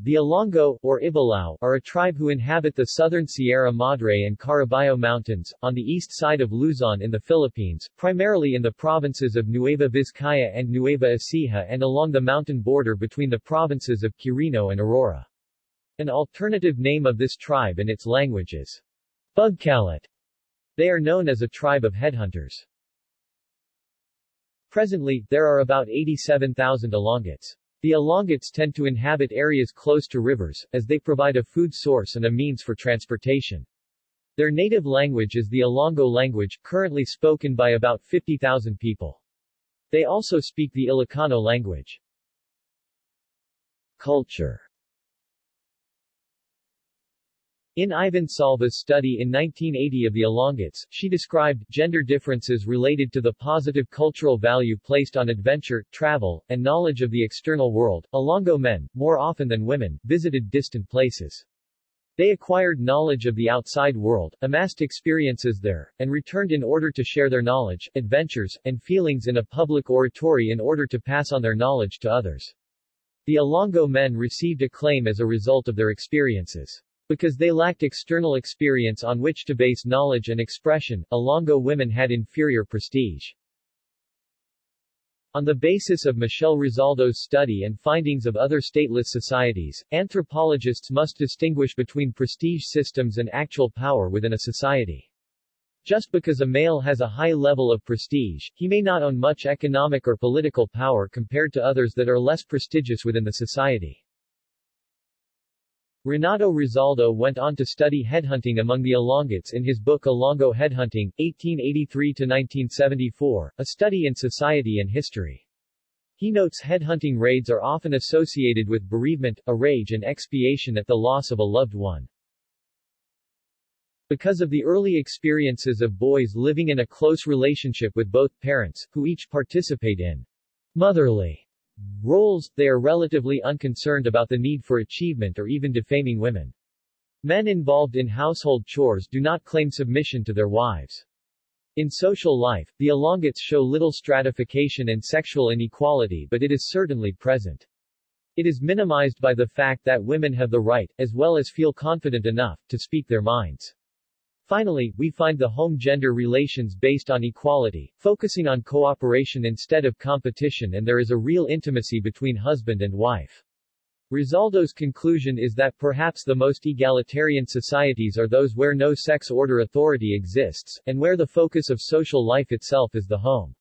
The Ilongot, or Ibalao, are a tribe who inhabit the southern Sierra Madre and Caraballo Mountains, on the east side of Luzon in the Philippines, primarily in the provinces of Nueva Vizcaya and Nueva Ecija and along the mountain border between the provinces of Quirino and Aurora. An alternative name of this tribe in its language is. They are known as a tribe of headhunters. Presently, there are about 87,000 Ilongots. The Ilongots tend to inhabit areas close to rivers, as they provide a food source and a means for transportation. Their native language is the Ilongot language, currently spoken by about 50,000 people. They also speak the Ilocano language. Culture In Ivan Salva's study in 1980 of the Ilongots, she described gender differences related to the positive cultural value placed on adventure, travel, and knowledge of the external world. Ilongot men, more often than women, visited distant places. They acquired knowledge of the outside world, amassed experiences there, and returned in order to share their knowledge, adventures, and feelings in a public oratory in order to pass on their knowledge to others. The Ilongot men received acclaim as a result of their experiences. Because they lacked external experience on which to base knowledge and expression, Ilongot women had inferior prestige. On the basis of Michelle Rosaldo's study and findings of other stateless societies, anthropologists must distinguish between prestige systems and actual power within a society. Just because a male has a high level of prestige, he may not own much economic or political power compared to others that are less prestigious within the society. Renato Rosaldo went on to study headhunting among the Ilongots in his book Ilongot Headhunting, 1883-1974, a study in society and history. He notes headhunting raids are often associated with bereavement, a rage and expiation at the loss of a loved one. Because of the early experiences of boys living in a close relationship with both parents, who each participate in motherly roles, they are relatively unconcerned about the need for achievement or even defaming women. Men involved in household chores do not claim submission to their wives. In social life, the Ilongots show little stratification and sexual inequality but it is certainly present. It is minimized by the fact that women have the right, as well as feel confident enough, to speak their minds. Finally, we find the home-gender relations based on equality, focusing on cooperation instead of competition and there is a real intimacy between husband and wife. Rosaldo's conclusion is that perhaps the most egalitarian societies are those where no sex order authority exists, and where the focus of social life itself is the home.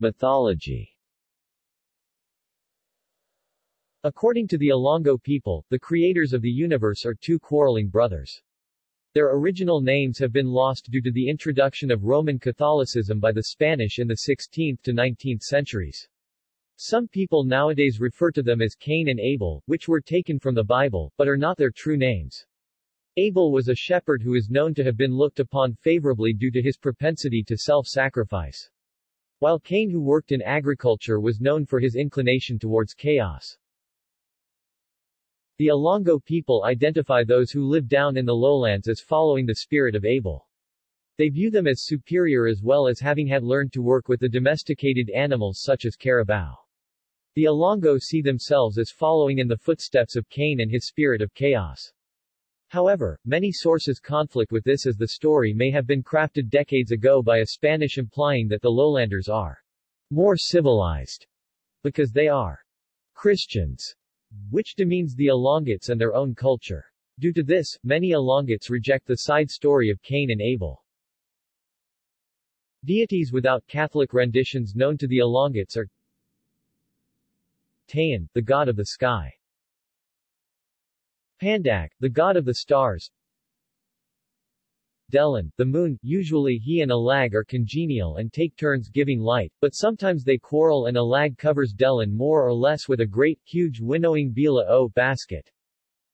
Mythology According to the Ilongot people, the creators of the universe are two quarreling brothers. Their original names have been lost due to the introduction of Roman Catholicism by the Spanish in the 16th to 19th centuries. Some people nowadays refer to them as Cain and Abel, which were taken from the Bible, but are not their true names. Abel was a shepherd who is known to have been looked upon favorably due to his propensity to self-sacrifice. While Cain who worked in agriculture was known for his inclination towards chaos. The Ilongot people identify those who live down in the lowlands as following the spirit of Abel. They view them as superior as well as having had learned to work with the domesticated animals such as carabao. The Ilongot see themselves as following in the footsteps of Cain and his spirit of chaos. However, many sources conflict with this as the story may have been crafted decades ago by a Spanish implying that the lowlanders are more civilized because they are Christians which demeans the Ilongots and their own culture. Due to this, many Ilongots reject the side story of Cain and Abel. Deities without Catholic renditions known to the Ilongots are Tayan, the god of the sky. Pandak, the god of the stars. Delan, the moon, usually he and Alag are congenial and take turns giving light, but sometimes they quarrel and Alag covers Delan more or less with a great, huge winnowing bila o basket.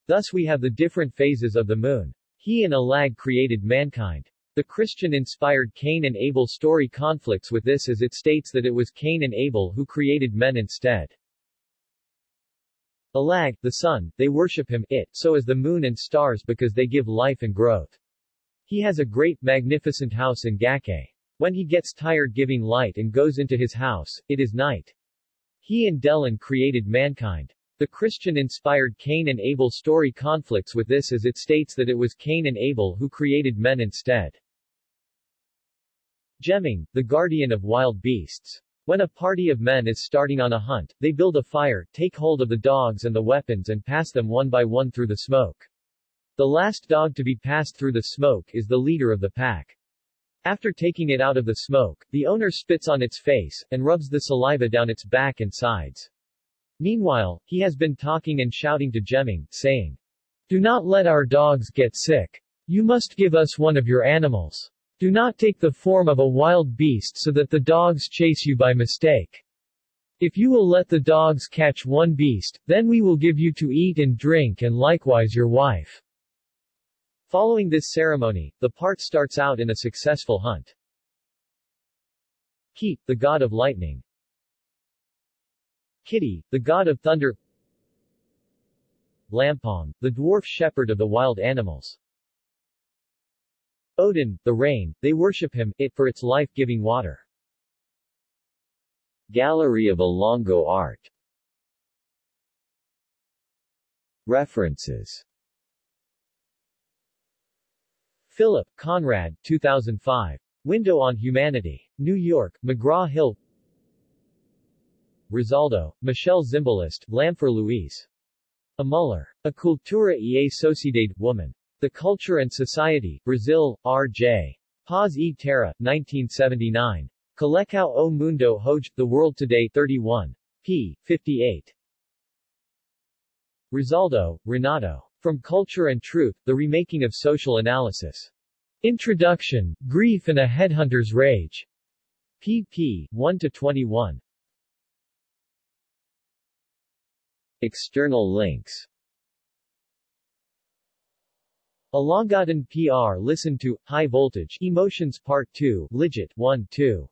Thus we have the different phases of the moon. He and Alag created mankind. The Christian-inspired Cain and Abel story conflicts with this as it states that it was Cain and Abel who created men instead. Alag, the sun, they worship him, it, so as the moon and stars because they give life and growth. He has a great, magnificent house in Gake. When he gets tired giving light and goes into his house, it is night. He and Delan created mankind. The Christian-inspired Cain and Abel story conflicts with this as it states that it was Cain and Abel who created men instead. Gemming, the guardian of wild beasts. When a party of men is starting on a hunt, they build a fire, take hold of the dogs and the weapons and pass them one by one through the smoke. The last dog to be passed through the smoke is the leader of the pack. After taking it out of the smoke, the owner spits on its face, and rubs the saliva down its back and sides. Meanwhile, he has been talking and shouting to Jemming, saying, Do not let our dogs get sick. You must give us one of your animals. Do not take the form of a wild beast so that the dogs chase you by mistake. If you will let the dogs catch one beast, then we will give you to eat and drink and likewise your wife. Following this ceremony, the part starts out in a successful hunt. Keep, the god of lightning. Kitty, the god of thunder Lampong, the dwarf shepherd of the wild animals. Odin, the rain, they worship him, it for its life-giving water. Gallery of Ilongot art References Philip, Conrad, 2005. Window on Humanity. New York, McGraw-Hill Rosaldo, Michelle Zimbalist, Lamphere Louise. A Muller. A Cultura e Sociedade, Woman. The Culture and Society, Brazil, R.J. Paz e Terra, 1979. Colecao o Mundo Hoje, The World Today 31. p. 58. Rosaldo, Renato. From Culture and Truth, The Remaking of Social Analysis. Introduction, Grief and a Headhunter's Rage. pp. 1-21. External links Alongadan PR Listen to, High Voltage, Emotions Part 2, Legit 1 2.